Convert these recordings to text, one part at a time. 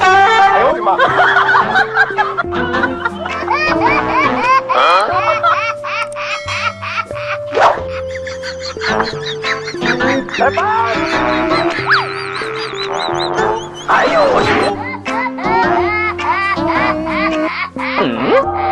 哎呦我的妈！拜拜！哎呦我去！嗯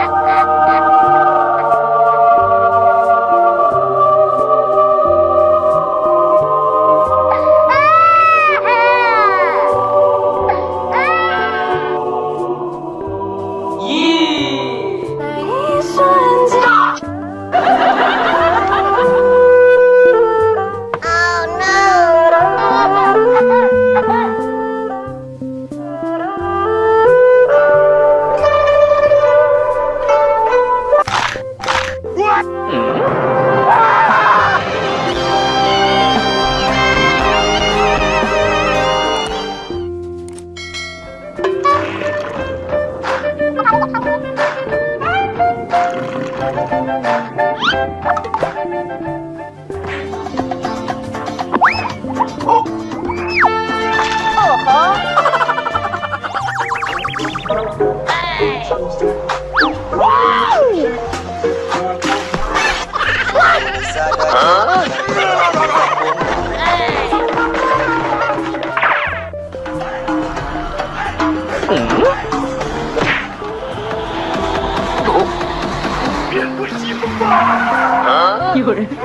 有人。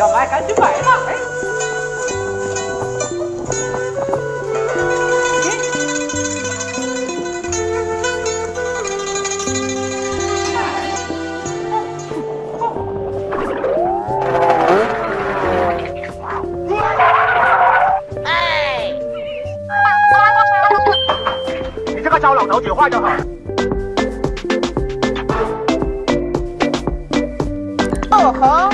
要买赶紧买糟老头子，坏就好。哦吼！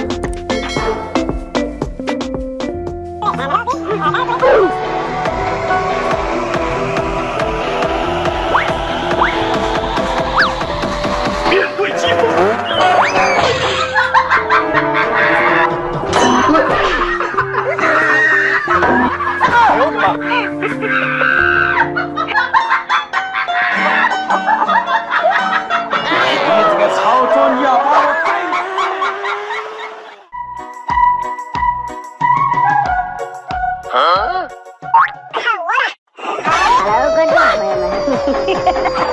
Huh?